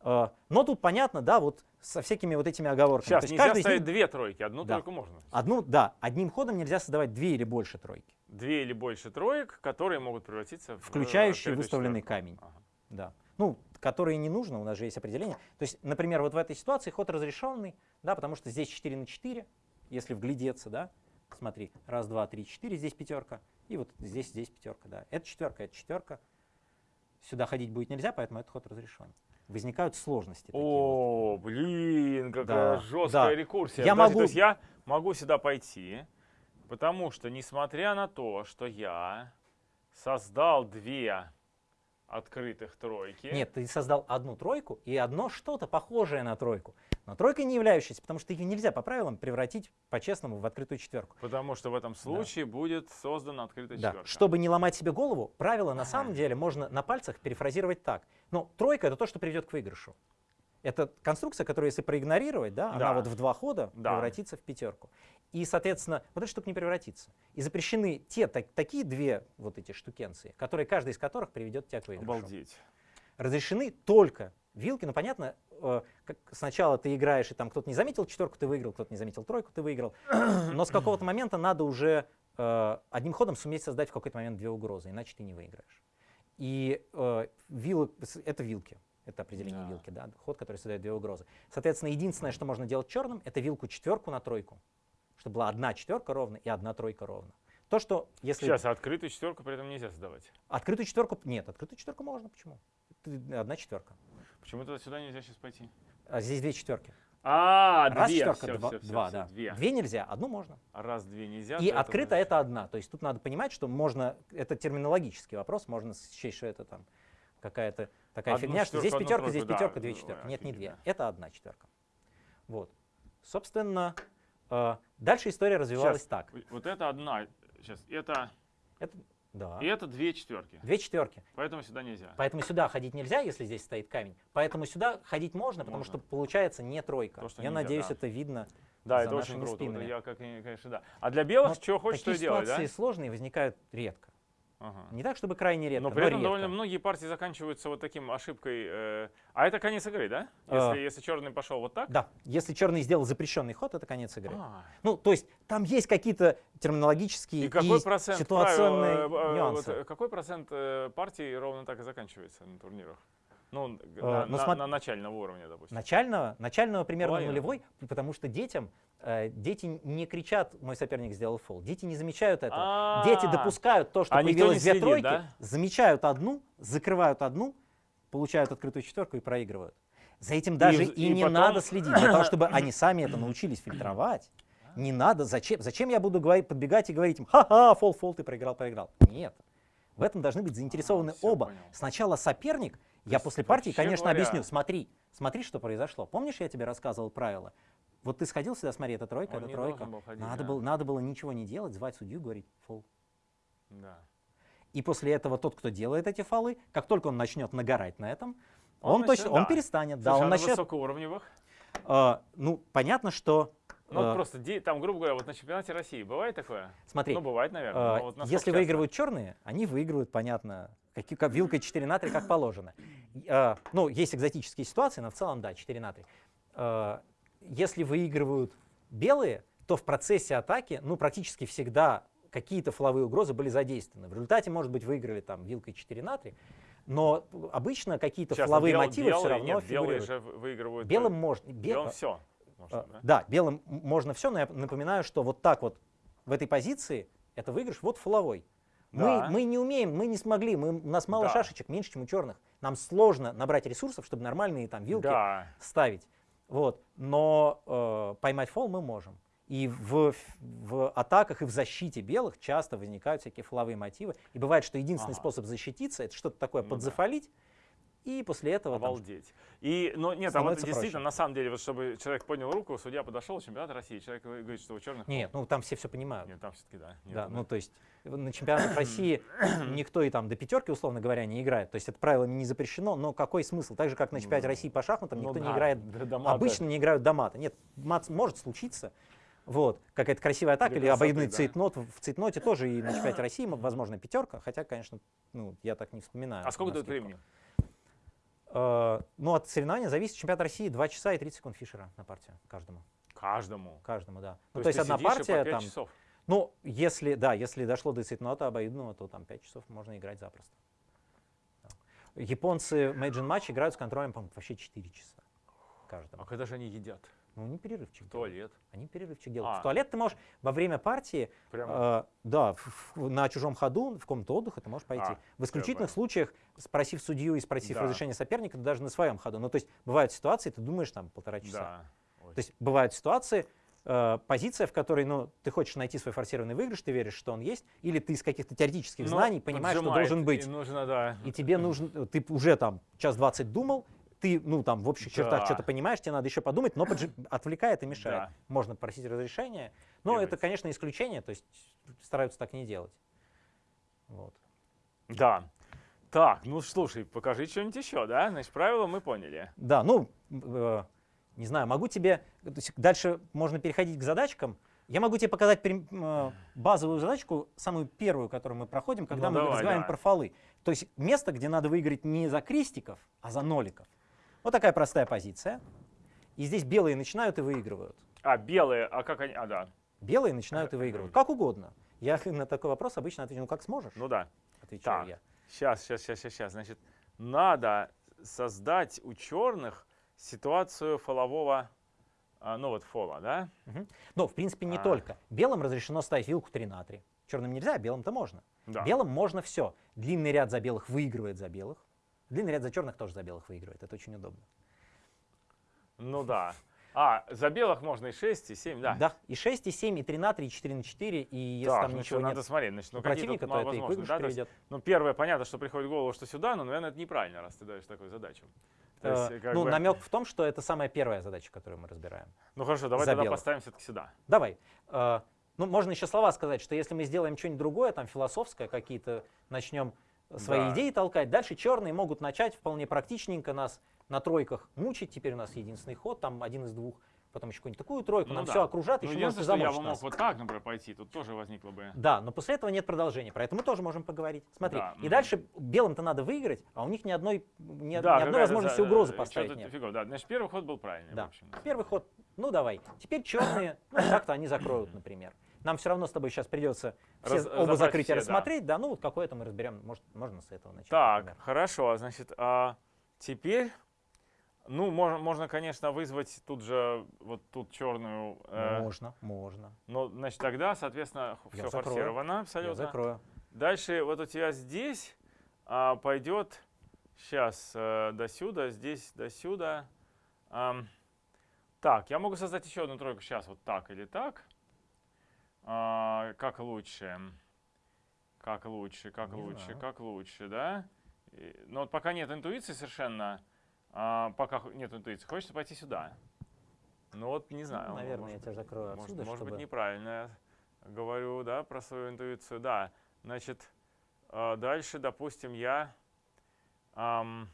Э, Но тут понятно, да, вот со всякими вот этими оговорками. Сейчас То есть нельзя ставить них- две тройки, одну Да. тройку можно. Одну, да, одним ходом нельзя создавать две или больше тройки, Две или больше троек, которые могут превратиться в включающие открытую выставленный четверку. камень. Ага. Да. Ну, которые не нужно, у нас же есть определение. То есть, например, вот в этой ситуации ход разрешенный, да, потому что здесь 4 на 4, если вглядеться, да, смотри, раз, два, три, четыре, здесь пятерка, и вот здесь, здесь пятерка, да. Это четверка, это четверка. Сюда ходить будет нельзя, поэтому этот ход разрешен. Возникают сложности. такие вот. О, блин, какая Да, жесткая да. рекурсия. Я Подожди, могу- То есть я могу сюда пойти, потому что, несмотря на то, что я создал две открытых тройки. Нет, ты создал одну тройку и одно что-то похожее на тройку. Но тройкой не являющейся, потому что ее нельзя по правилам превратить по-честному в открытую четверку. Потому что в этом случае будет создана открытая Да. четверка. Чтобы не ломать себе голову, правило на самом деле можно на пальцах перефразировать так. Ну, тройка это то, что приведет к выигрышу. Это конструкция, которую, если проигнорировать, да, она Да. вот в два хода Да. превратится в пятерку. И, соответственно, вот эта штука не превратится. И запрещены те так- такие две вот эти штукенции, которые, каждая из которых приведет тебя к выигрышу. Обалдеть. Разрешены только вилки. Ну, понятно, э, как сначала ты играешь, и там кто-то не заметил четверку, ты выиграл, кто-то не заметил тройку, ты выиграл. Но с какого-то момента надо уже э, одним ходом суметь создать в какой-то момент две угрозы, иначе ты не выиграешь. И э, вилы, с- это вилки. Это определение Да. вилки, да, ход, который создает две угрозы. Соответственно, единственное, что можно делать черным, это вилку четверку на тройку, чтобы была одна четверка ровно и одна тройка ровно. То, что если Сейчас, а открытую четверку при этом нельзя создавать. открытую четверку, нет, открытую четверку можно, почему? Одна четверка. Почему-то сюда нельзя сейчас пойти. А здесь две четверки. А, Раз две. четверка, Всё, два, всё, всё, два, да. Две. Две нельзя, одну можно. А раз две нельзя. И то открыто это одна. То есть тут надо понимать, что можно, это терминологический вопрос, можно счесть, что это там какая-то такая Одну фигня, что здесь пятерка, здесь тройку, да. пятерка, две четверки. Нет, не две. Это одна четверка. Вот. Собственно, дальше история развивалась Щас. так. Вот это одна. Сейчас, это, Это, да, и это две четверки. две четверки. Поэтому сюда нельзя. Поэтому сюда ходить нельзя, если здесь стоит камень. Поэтому сюда ходить можно, потому Можно. что получается не тройка. То, что Я нельзя, надеюсь, да. это видно Да, за это очень круто. Вот спинами. я, как, конечно, да. А для белых Но что хочешь, то Такие и делать, да? ситуации сложные возникают редко. Ага. Не так, чтобы крайне редко, Но но, при этом редко. довольно многие партии заканчиваются вот таким ошибкой. э, а это конец игры, да? А. Если, если черный пошел вот так? Да, если черный сделал запрещенный ход, это конец игры. А. Ну, то есть там есть какие-то терминологические И какой процент ситуационные правил, э, э, нюансы. вот, э, какой процент э, партий ровно так и заканчивается на турнирах? Ну, Э, на, ну, на- смо- на начальном уровне, допустим. Начального, начального примерно Половина. нулевой, потому что детям, э, дети не кричат, мой соперник сделал фол. Дети не замечают этого. А, Дети допускают то, что А появилось две следит, тройки, да? замечают одну, закрывают одну, получают открытую четверку и проигрывают. За этим даже и, и не потом- надо следить, для того, чтобы они сами это научились фильтровать. Не надо, зачем, зачем я буду говорить, подбегать и говорить им, ха-ха, фол, фол, ты проиграл, проиграл. Нет. В этом должны быть заинтересованы А, оба. понял. Сначала соперник, я после партии, конечно, говоря- объясню, смотри, смотри, что произошло. Помнишь, я тебе рассказывал правила? Вот ты сходил сюда, смотри, это тройка, Он это тройка. был ходить, надо, да. было, надо было ничего не делать, звать судью, говорить фол. Да. И после этого тот, кто делает эти фолы, как только он начнет нагорать на этом, Он он, начнет- точно, он да. перестанет. Да, он а на начнет. высокоуровневых? э, ну, понятно, что. Ну, э, просто, там, грубо говоря, вот на чемпионате России бывает такое? смотри, Ну, бывает, наверное. э, вот если выигрывают черные, они выигрывают, понятно, каки- как вилкой 4 на 3, как положено. Э, ну, есть экзотические ситуации, но в целом, да, 4 на 3. Э, если выигрывают белые, то в процессе атаки, ну, практически всегда какие-то фловые угрозы были задействованы. В результате, может быть, выиграли там вилкой 4 на 3, но обычно какие-то фловые бел- мотивы все белые- равно нет, белые фигурируют. же в- выигрывают. Белым можно. бе- белым все. э, Да, белым м- можно все, но я напоминаю, что вот так вот в этой позиции это выигрыш вот фловой. Да. Мы, мы не умеем, мы не смогли, мы, у нас мало Да. шашечек, меньше, чем у черных. Нам сложно набрать ресурсов, чтобы нормальные там вилки Да. ставить. Вот. Но э, поймать фол мы можем. И в, в атаках и в защите белых часто возникают всякие фоловые мотивы. И бывает, что единственный Ага. способ защититься это что-то такое Ну да. подзафолить, и после этого там Обалдеть. И, но нет, а вот действительно, проще. на самом деле, вот чтобы человек поднял руку, судья подошел, чемпионат России, человек говорит, что у черных... Нет, ну там все все понимают. Нет, там все-таки да. Нет, Да, да. ну то есть на чемпионатах России никто и там до пятерки, условно говоря, не играет. То есть это правилами не запрещено, но какой смысл? Так же, как на чемпионате Ну, России по шахматам Ну никто не да, играет, до- до мата. обычно не играют до мата. Нет, мат может случиться, вот, какая-то красивая атака или обоюдный красоты, да. цейтнот. В цейтноте тоже и на чемпионате России, возможно, пятерка, хотя, конечно, ну, я так не вспоминаю. А сколько скидку. времени? Э, ну, от соревнования зависит. Чемпионат России 2 часа и 30 секунд фишера на партию каждому. Каждому. Каждому, да. То Ну, то есть ты одна партия там часов. Ну, если, да, если дошло до цветнота обоюдного, то там 5 часов можно играть запросто. Японцы в Мэйджин матч играют с контролем, по вообще 4 часа каждому. А когда же они едят? Ну, они перерывчик В делают. туалет. Они перерывчик делают. А. В туалет ты можешь во время партии, Прямо. э, да, в- в- на чужом ходу, в комнату отдыха ты можешь пойти. А, в исключительных случаях, спросив судью и спросив Да. разрешения соперника, ты даже на своем ходу. Ну, то есть бывают ситуации, ты думаешь там полтора часа. Да. Ой. То есть бывают ситуации, э, позиция, в которой ну, ты хочешь найти свой форсированный выигрыш, ты веришь, что он есть, или ты из каких-то теоретических Ну, знаний понимаешь, что должен быть. И нужно, да. И тебе нужно, ты уже там час двадцать думал, ты, ну, там, в общих чертах Да. что-то понимаешь, тебе надо еще подумать, но поджи- отвлекает и мешает. Да. Можно просить разрешения, но Делать. это, конечно, исключение, то есть стараются так не делать. Вот. Да. Так, ну слушай, покажи что-нибудь еще, да? Значит, правила мы поняли. Да, ну, э, не знаю, могу тебе, дальше можно переходить к задачкам. Я могу тебе показать э, базовую задачку, самую первую, которую мы проходим, когда Ну, мы давай, разговариваем давай. про фолы. То есть место, где надо выиграть не за крестиков, а за ноликов. Вот такая простая позиция. И здесь белые начинают и выигрывают. А, белые, а как они? А, да. Белые начинают и выигрывают. Как угодно. Я на такой вопрос обычно отвечу, ну как сможешь, Ну да. отвечаю так. я. Сейчас, сейчас, сейчас, сейчас. Значит, надо создать у черных ситуацию фолового, а, ну вот фола, да? Но, в принципе, не А. только. Белым разрешено ставить вилку 3 на 3. Черным нельзя, а белым-то можно. Да. Белым можно все. Длинный ряд за белых выигрывает за белых. Длинный ряд за черных тоже за белых выигрывает. Это очень удобно. Ну да. А, за белых можно и 6, и 7, да. И 6, и 7, и 3 на 3, и 4 на 4. И если так, там ну ничего надо нет смотреть. Значит, ну какие противника, тут то это и да? То есть, приведет. ну, первое, понятно, что приходит в голову, что сюда, но, наверное, это неправильно, раз ты даешь такую задачу. То есть, Э, как ну, бы- намек в том, что это самая первая задача, которую мы разбираем. Ну хорошо, давай за тогда поставим все-таки сюда. Давай. Э, ну, можно еще слова сказать, что если мы сделаем что-нибудь другое, там философское, какие-то начнем свои Да. идеи толкать, дальше черные могут начать вполне практичненько нас на тройках мучить. Теперь у нас единственный ход, там один из двух потом еще какую-нибудь такую тройку, Ну нам да. все окружат, Ну, еще может что я бы мог вот так, например, пойти, тут тоже возникло бы... Да, но после этого нет продолжения, про это мы тоже можем поговорить. Смотри, Да, и мгм. дальше белым-то надо выиграть, а у них ни одной, ни, Да, ни одной возможности за- угрозы поставить нет. фигово, да. Значит, первый ход был правильный, в Да. общем. Первый ход, ну давай. Теперь черные, ну как-то они закроют, например. Нам все равно с тобой сейчас придется все Раз- оба разобрать закрытия все, да. рассмотреть, да, ну вот какое-то мы разберем, может, можно с этого начать. Так, например. хорошо, значит, а теперь, ну, можно, можно, конечно, вызвать тут же, вот тут черную, э, Можно, можно. но, значит, тогда, соответственно, Я все закрою. форсировано Я абсолютно. закрою. Дальше вот у тебя здесь а, пойдет, сейчас, до сюда, здесь до сюда. Ам, так, я могу создать еще одну тройку сейчас, вот так или так. А, как лучше? Как лучше, как Не лучше, знаю. как лучше, да? И- Но вот пока нет интуиции совершенно, а, пока нет интуиции, хочется пойти сюда. Ну вот, не знаю. Ну, наверное, может я тебя закрою может, отсюда, может чтобы... быть, неправильно я говорю, да, про свою интуицию. Да, значит, э, дальше, допустим, я... ам,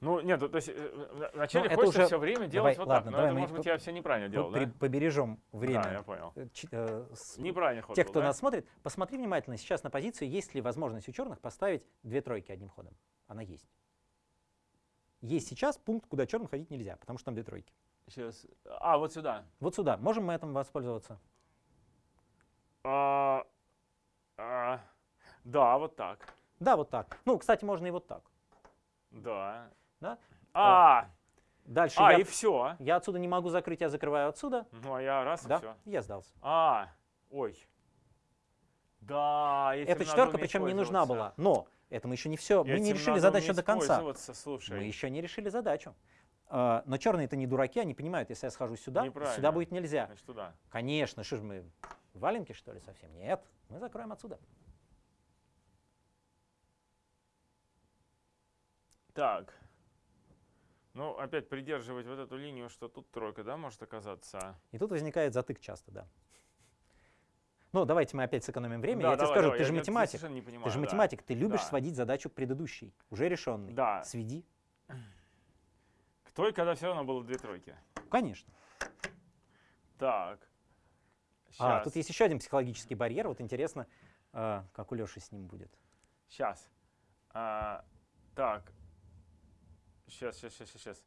ну, нет, то есть э, вначале это хочется уже- все время давай, делать вот ладно, так. Но давай это, мы может быть, я все неправильно делал, да? побережем время. Да, я понял. Э, э, с- Неправильный ход Те, был, кто да? нас смотрит, посмотри внимательно сейчас на позицию, есть ли возможность у черных поставить две тройки одним ходом. Она есть. Есть сейчас пункт, куда черным ходить нельзя, потому что там две тройки. Сейчас. А, вот сюда. Вот сюда. Можем мы этим воспользоваться? А, а, да, вот так. Да, вот так. Ну, кстати, можно и вот так. Да. Да? А, Дальше а, я, и все. я отсюда не могу закрыть, я закрываю отсюда. Ну, а я раз, и Да, все. я сдался. А, ой. Да, этим Эта четверка причем не нужна была. Но это мы еще не все, мы не решили задачу до конца. Слушай, Мы еще не решили задачу. А, Но черные это не дураки, они понимают, если я схожу сюда, сюда будет нельзя. значит, туда. Конечно, что ж мы, валенки что ли совсем? Нет, мы закроем отсюда. Так. Ну, опять придерживать вот эту линию, что тут тройка, да, может оказаться. И тут возникает затык часто, да. Ну, давайте мы опять сэкономим время. Да, я тебе давай, скажу, давай, ты же математик. не понимаю, Ты же да. математик, ты любишь Да. сводить задачу к предыдущей, уже решенной. Да. Сведи. К той, когда все равно было две тройки. Конечно. Так. А, Щас. тут есть еще один психологический барьер. Вот интересно, а, как у Леши с ним будет. Сейчас. А, так. Сейчас, сейчас, сейчас, сейчас.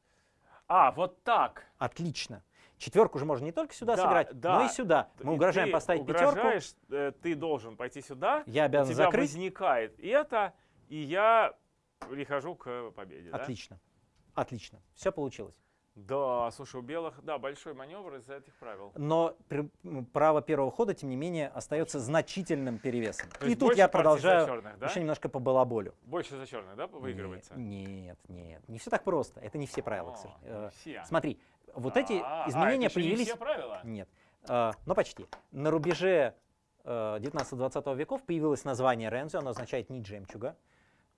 А, вот так. Отлично. Четверку же можно не только сюда Да, сыграть, да. но и сюда. Мы И угрожаем поставить пятерку. угрожаешь, э, ты должен пойти сюда. Я У обязан тебя закрыть. возникает это, и я прихожу к победе. да? Отлично. Отлично. Все получилось. Да, слушай, у белых, да, большой маневр из-за этих правил. Но при- право первого хода, тем не менее, остается значительным перевесом. То И тут я продолжаю черных, да? еще немножко по балаболю. Больше за черных, да, выигрывается? Не- Нет, нет, не все так просто. Это не все правила. к О, сожалению. не Э, все. Смотри, вот эти А, а, изменения это еще не появились... все правила? Нет, э, но почти. На рубеже э, 19-20 веков появилось название Рензо, оно означает «нить жемчуга».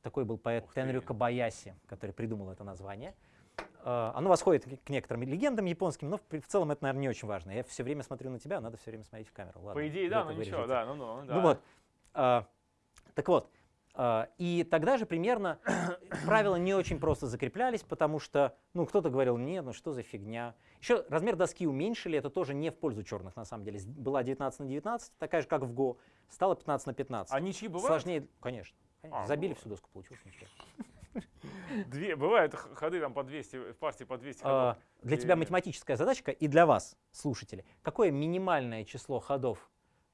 Такой был поэт. Тенрю Кабаяси, который придумал это название. Э, Оно восходит к- некоторым легендам японским, но в в целом это, наверное, не очень важно. Я все время смотрю на тебя, надо все время смотреть в камеру. Ладно, По идее, да, ну ничего, вырежете. да, ну, ну, да. Ну вот. а, так вот. а, и тогда же примерно правила не очень просто закреплялись, потому что, ну, кто-то говорил, нет, ну что за фигня. Еще размер доски уменьшили, это тоже не в пользу черных, на самом деле. Была 19 на 19, такая же, как в Go, стала 15 на 15. А ничьи бывают? Сложнее, конечно. конечно. А, Забили бывает. всю доску, получилось ничего. Две, бывают ходы там по 200, в партии по 200 А, ходов. Для тебя И- математическая задачка и для вас, слушатели. Какое минимальное число ходов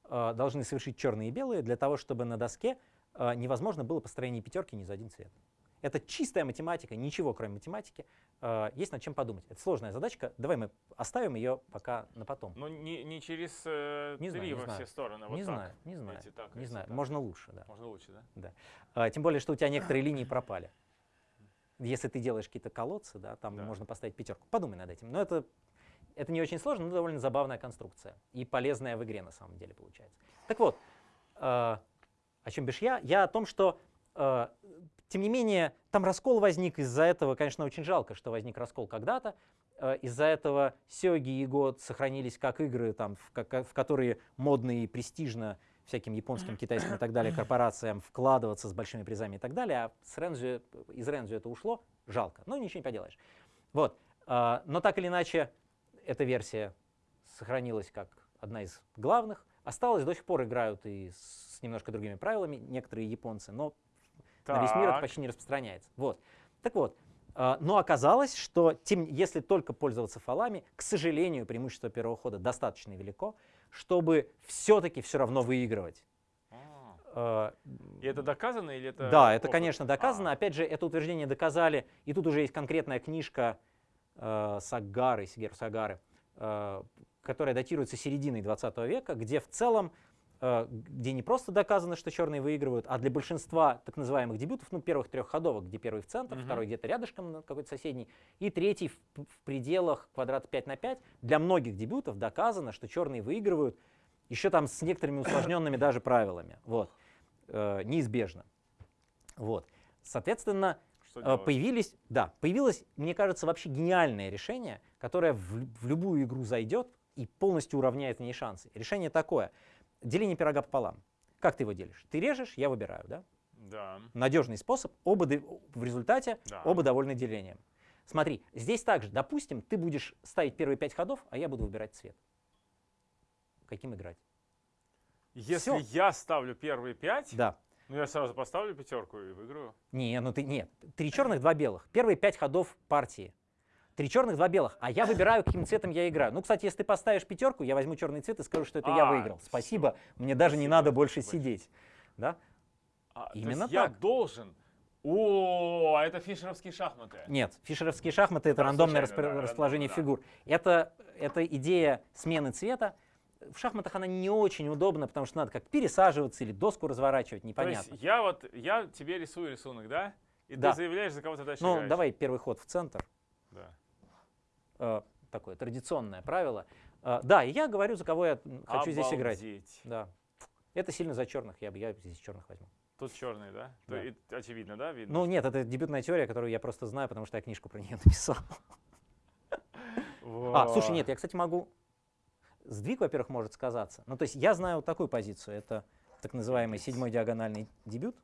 а, должны совершить черные и белые для того, чтобы на доске а, невозможно было построение пятерки ни за один цвет? Это чистая математика, ничего кроме математики. А, Есть над чем подумать. Это сложная задачка. Давай мы оставим ее пока на потом. Ну, не, не через э, Не три знаю, не во знаю. все стороны. вот не так. знаю, не знаю, Эти так, не эти знаю. так. Можно лучше, да. Можно лучше, да? А, Тем более, что у тебя некоторые линии пропали. Если ты делаешь какие-то колодцы, да, там Да. можно поставить пятерку. Подумай над этим. Но это, это не очень сложно, но довольно забавная конструкция. И полезная в игре на самом деле получается. Так вот, э, о чем бишь я? Я о том, что, э, тем не менее, там раскол возник. Из-за этого, конечно, очень жалко, что возник раскол когда-то. Э, Из-за этого Сёги и Год сохранились как игры, там, в, ка- в которые модно и престижно всяким японским, китайским и так далее корпорациям вкладываться с большими призами и так далее, а с Рензю, из Рензю это ушло, жалко, но ничего не поделаешь. Вот. А, но так или иначе, эта версия сохранилась как одна из главных. Осталось, до сих пор играют и с немножко другими правилами некоторые японцы, но на весь мир это Так. почти не распространяется. Вот. Так вот, а, но оказалось, что тем, если только пользоваться фалами, к сожалению, преимущество первого хода достаточно велико, чтобы все-таки все равно выигрывать. А. А, И это доказано или это да, это, опыт? конечно, доказано. А, Опять же, это утверждение доказали, и тут уже есть конкретная книжка э, Сагары, Сигеру Сагары, э, которая датируется серединой 20 века, где в целом, э, где не просто доказано, что черные выигрывают, а для большинства так называемых дебютов, ну, первых трех ходовок, где первый в центр, Мгм. второй где-то рядышком, какой-то соседний, и третий в, в пределах квадрата 5 на 5, для многих дебютов доказано, что черные выигрывают, еще там с некоторыми усложненными даже правилами. Вот. Э, неизбежно. Вот. Соответственно, Что э, делать? появились, да, появилось, мне кажется, вообще гениальное решение, которое в, в любую игру зайдет и полностью уравняет в ней шансы. Решение такое. Деление пирога пополам. Как ты его делишь? Ты режешь, я выбираю, да? Да. Надежный способ, оба в результате Да. оба довольны делением. Смотри, здесь также, допустим, ты будешь ставить первые пять ходов, а я буду выбирать цвет. Каким играть? Если Всё. я ставлю первые пять, Да. ну я сразу поставлю пятерку и выиграю. Не, ну ты нет. Три черных, два белых. Первые пять ходов партии. Три черных, два белых. А я выбираю, каким цветом я играю. Ну, кстати, если ты поставишь пятерку, я возьму черный цвет и скажу, что это я А, выиграл. всё. Спасибо. Мне даже не Спасибо надо больше большое. сидеть. Да? А, то Именно есть я так. должен. О, а это фишеровские шахматы. Нет, фишеровские шахматы это Да, рандомное распро- да, расположение рандомно, фигур. Это, это идея смены цвета. В шахматах она не очень удобна, потому что надо как пересаживаться или доску разворачивать, То непонятно. есть я вот, я тебе рисую рисунок, да? И Да. ты заявляешь, за кого ты дальше Ну, играешь. давай первый ход в центр. Э, такое традиционное правило. Э, да, и я говорю, за кого я хочу здесь играть. Обалдеть. Да. Это сильно за черных, я бы я здесь черных возьму. Тут черный, да? То Да. и очевидно, да? Видно. Ну нет, это дебютная теория, которую я просто знаю, потому что я книжку про нее написал. А, слушай, нет, я, кстати, могу... Сдвиг, во-первых, может сказаться. Ну, то есть я знаю вот такую позицию. Это так называемый седьмой диагональный дебют.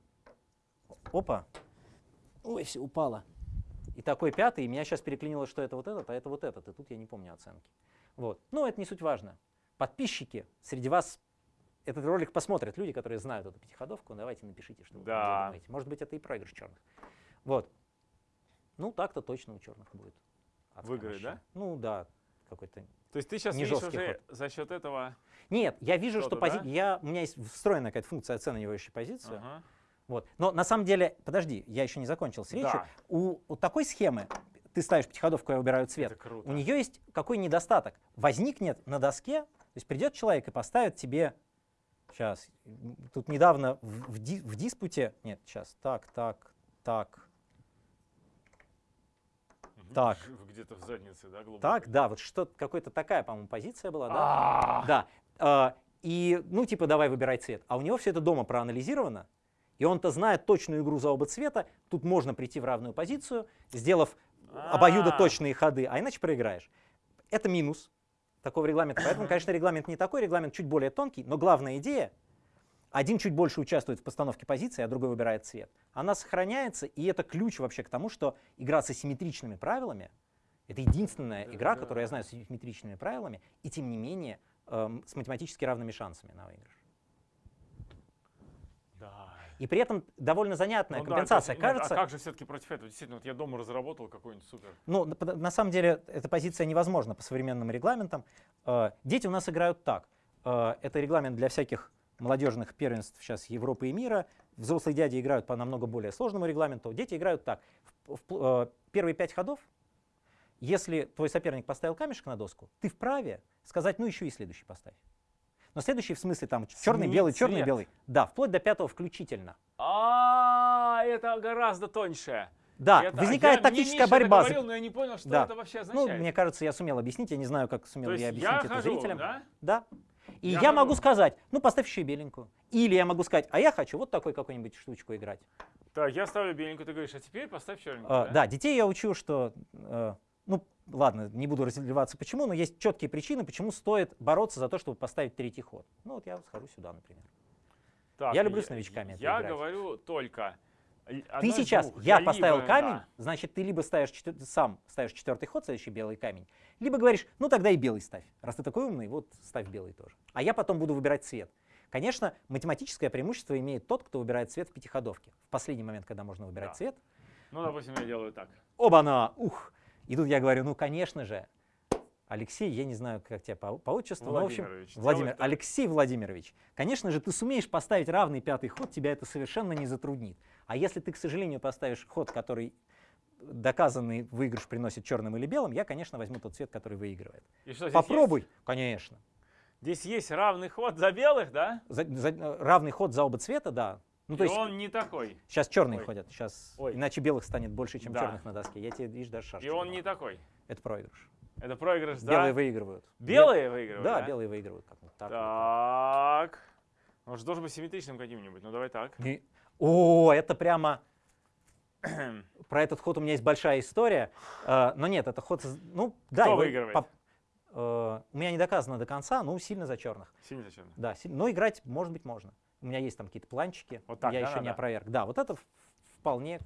Опа. Ой, все, упало. И такой пятый, и меня сейчас переклинило, что это вот этот, а это вот этот. И тут я не помню оценки. Вот. Но это не суть важно. Подписчики среди вас этот ролик посмотрят люди, которые знают эту пятиходовку. Давайте напишите, что вы Да. думаете. Может быть, это и проигрыш черных. Вот. Ну, так-то точно у черных будет. Выиграет, мощь. да? Ну да, какой-то То есть ты сейчас не видишь уже за счет этого... нет, я вижу, что Что-то, пози... да? я... у меня есть встроенная какая-то функция оценивающей позиции. Ага. Вот. Но на самом деле, подожди, я еще не закончил с речью. Да. У, у такой схемы ты ставишь пятиходовку, я выбираю цвет. Круто. У нее есть какой недостаток? Возникнет на доске, то есть придет человек и поставит тебе, сейчас, тут недавно в, в ди- в диспуте, нет, сейчас, так, так, так, так. Где-то в заднице, да, глубоко? так, да, вот что какая-то такая, по-моему, позиция была, да? А, Да. а, И, ну, типа, давай выбирай цвет. А у него все это дома проанализировано, и он-то знает точную игру за оба цвета. Тут можно прийти в равную позицию, сделав обоюдо А. точные ходы, а иначе проиграешь. Это минус такого регламента. Поэтому, конечно, регламент не такой, регламент чуть более тонкий, но главная идея, один чуть больше участвует в постановке позиции, а другой выбирает цвет. Она сохраняется, и это ключ вообще к тому, что игра с асимметричными правилами — это единственная игра, Да. которую я знаю с асимметричными правилами, и тем не менее эм, с математически равными шансами на выигрыш. Да. И при этом довольно занятная Ну да, компенсация. есть, нет, Кажется, А как же все-таки против этого? Действительно, вот я дома разработал какой-нибудь супер. Ну, на- самом деле, эта позиция невозможна по современным регламентам. Э, Дети у нас играют так. Э, Это регламент для всяких молодежных первенств сейчас Европы и мира. Взрослые дяди играют по намного более сложному регламенту. Дети играют так. В- в э, Первые пять ходов, если твой соперник поставил камешек на доску, ты вправе сказать, ну еще и следующий поставь. Но следующий в смысле там черный, Сменить белый, черный, цвет. белый. Да, вплоть до пятого включительно. А, это гораздо тоньше. Да, Это- возникает я- мне тактическая Миша борьба. говорил, но я не понял, что Да. это вообще Ну, означает. мне кажется, я сумел объяснить. Я не знаю, как сумел я объяснить я это хожу, зрителям. да? Да. И Я я, могу хожу. сказать, ну поставь еще и беленькую. Или я могу сказать, а я хочу вот такой какой-нибудь штучку играть. Так, я ставлю беленькую, ты говоришь, а теперь поставь черненькую, А, да, детей я учу, что, э, ну ладно, не буду разливаться почему, но есть четкие причины, почему стоит бороться за то, чтобы поставить третий ход. Ну вот я схожу сюда, например. Так, Я люблю с новичками это Я играть. говорю только, Ты сейчас, двух. я либо- поставил камень, да. значит, ты либо ставишь четвер- сам ставишь четвертый ход, следующий белый камень, либо говоришь, ну тогда и белый ставь. Раз ты такой умный, вот ставь белый тоже. А я потом буду выбирать цвет. Конечно, математическое преимущество имеет тот, кто выбирает цвет в пятиходовке. В последний момент, когда можно выбирать Да. цвет, Ну, допустим, я делаю так. оба-на, ух. И тут я говорю, ну, конечно же, Алексей, я не знаю, как тебя по, по отчеству, но, в общем, Владимир, так. Алексей Владимирович, конечно же, ты сумеешь поставить равный пятый ход, тебя это совершенно не затруднит. А если ты, к сожалению, поставишь ход, который доказанный выигрыш приносит черным или белым, я, конечно, возьму тот цвет, который выигрывает. И что Попробуй, конечно. есть? Здесь есть равный ход за белых, да? За- за- равный ход за оба цвета, да. Ну, то И есть он не такой. сейчас черные Ой. ходят, сейчас Ой. иначе белых станет больше, чем Да. черных на доске. Я тебе, видишь, даже шашки. И он не такой. Это проигрыш. Это проигрыш за... Белые выигрывают. Белые Бел- выигрывают, Да, да? белые выигрывают. Как так. Так. Он же должен быть симметричным каким-нибудь. Ну, давай так. И- О, это прямо... Про этот ход у меня есть большая история. Э, Но нет, это ход... Ну, да. Кто его выигрывает? поп- э, У меня не доказано до конца, ну, сильно за черных. Синий зачем? Да, си- но играть, может быть, можно. У меня есть там какие-то планчики. Вот так, я да, еще не надо? опроверг. Да, вот это вполне,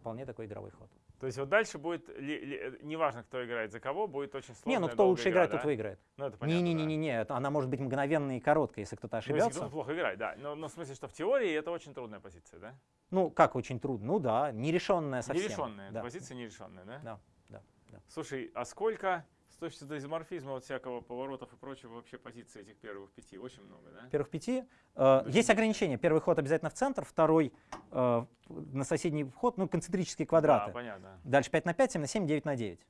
вполне такой игровой ход. То есть вот дальше будет, ли- ли- неважно, кто играет за кого, будет очень сложно. не, ну кто лучше играет, тот выиграет. Ну, это понятно, да. Не-не-не, она может быть мгновенной и короткой, если кто-то Ну, если ошибется. кто-то плохо играет, да. Но, но в смысле, что в теории это очень трудная позиция, да? Ну, как очень трудно? Ну да, нерешенная совсем. Нерешенная. Да. Позиция нерешенная, да? Да, да, да. Слушай, а сколько точки зрения изоморфизма, вот всякого поворотов и прочего, вообще позиций этих первых пяти? Очень много, да? Первых пяти. Э, есть есть ограничения. Первый ход обязательно в центр, второй э, на соседний вход, ну, концентрические квадраты. Да, понятно. Дальше 5 на 5, 7 на 7, 9 на 9.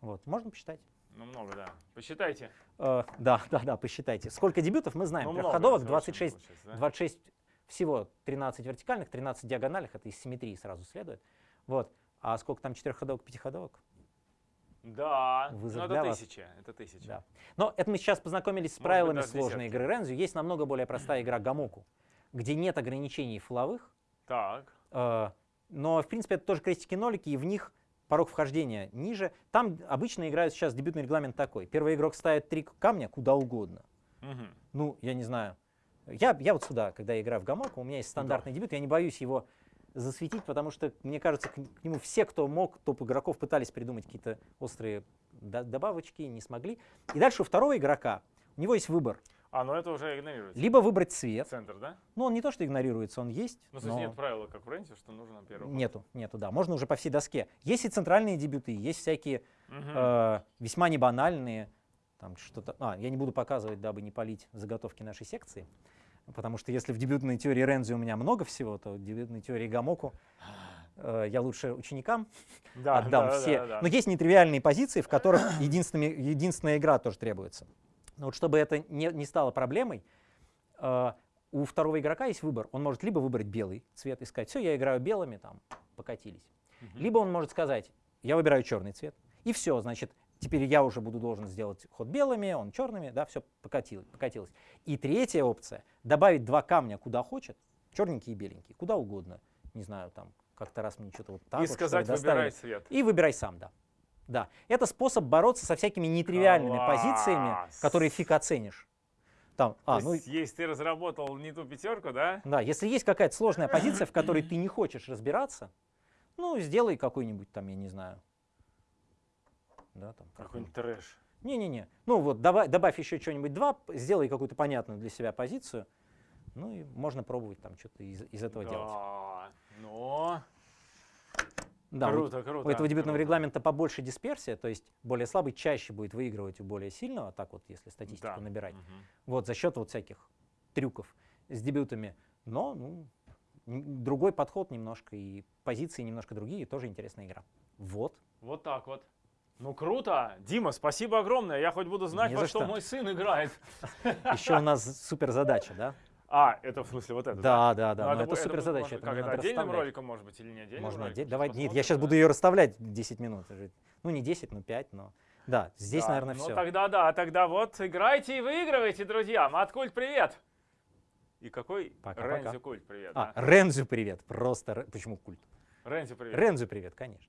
Вот, можно посчитать. Ну, много, да. Посчитайте. Э, да, да, да, посчитайте. Сколько дебютов мы знаем. Ну, Трехходовок это 26, очень получается, да? 26 всего 13 вертикальных, 13 диагональных, это из симметрии сразу следует. Вот. А сколько там четырехходовок, пятиходовок? Да, Вызов ну для это вас. тысяча, это тысяча. Да. Но это мы сейчас познакомились с Может правилами сложной десятки. игры Рензю. Есть намного более простая игра Гамоку, где нет ограничений фловых, Так, Э, Но, в принципе, это тоже крестики-нолики, и в них порог вхождения ниже. Там обычно играют сейчас дебютный регламент такой. Первый игрок ставит три камня куда угодно. Мгм. Ну, я не знаю. Я, я вот сюда, когда я играю в гамаку, у меня есть стандартный дебют, я не боюсь его засветить, потому что, мне кажется, к, к нему все, кто мог, топ-игроков, пытались придумать какие-то острые до- добавочки, не смогли. И дальше у второго игрока, у него есть выбор. А, ну это уже игнорируется. Либо выбрать цвет. Центр, да? Ну, он не то, что игнорируется, он есть. Ну, смысле, но- нет правила, как в Ренте, что нужно ход. Нету, нету, да. Можно уже по всей доске. Есть и центральные дебюты, есть всякие Мгм. э, весьма небанальные. Там что-то. А, я не буду показывать, дабы не полить заготовки нашей секции. Потому что если в дебютной теории Рензи у меня много всего, то в дебютной теории Гамоку э, я лучше ученикам да, отдам да, все. да, да. Но есть нетривиальные позиции, в которых единственная игра тоже требуется. Но вот чтобы это не, не стало проблемой, э, у второго игрока есть выбор. Он может либо выбрать белый цвет и сказать, все, я играю белыми, там, покатились. Мгм. Либо он может сказать, я выбираю черный цвет, и все, значит, теперь я уже буду должен сделать ход белыми, он черными, да, все покатилось, покатилось. И третья опция, добавить два камня куда хочет, черненький и беленький, куда угодно. Не знаю, там, как-то раз мне что-то вот так И вот, что ли, сказать, доставили. выбирай цвет. И выбирай сам, да. Да, это способ бороться со всякими нетривиальными позициями, Класс. которые фиг оценишь. Там, а, То ну, есть, есть ты разработал не ту пятерку, да? да, если есть какая-то сложная позиция, в которой ты не хочешь разбираться, ну, сделай какой-нибудь там, я не знаю. Да, там. Какой-нибудь трэш. Не-не-не. Ну вот, добавь, добавь еще что-нибудь два, сделай какую-то понятную для себя позицию. Ну и можно пробовать там что-то из, из этого делать. Да, но... Да, у- круто, круто. У этого дебютного круто. регламента побольше дисперсия, то есть более слабый чаще будет выигрывать у более сильного, так вот, если статистику Да. набирать. Мгм. Вот за счет вот всяких трюков с дебютами. Но ну, другой подход немножко, и позиции немножко другие, тоже интересная игра. Вот. Вот так вот. Ну круто. Дима, спасибо огромное. Я хоть буду знать, Не во что что. мой сын играет. Еще у нас супер задача, да? А, это в смысле вот это? Да, да, да. Ну, но это супер задача. это Как это отдельным расставлять. роликом, может быть, или не отдельным Можно роликом? отдельно. Давай, нет, я сейчас буду ее расставлять 10 минут. Ну, не 10, но 5, но... Да, здесь, Да, наверное, ну все. тогда да, тогда вот играйте и выигрывайте, друзья. Маткульт, привет. И какой Пока-пока. Рензю культ, привет. А, да? Рензю привет. Просто... Почему культ? Рензю, привет. Рензю привет, конечно.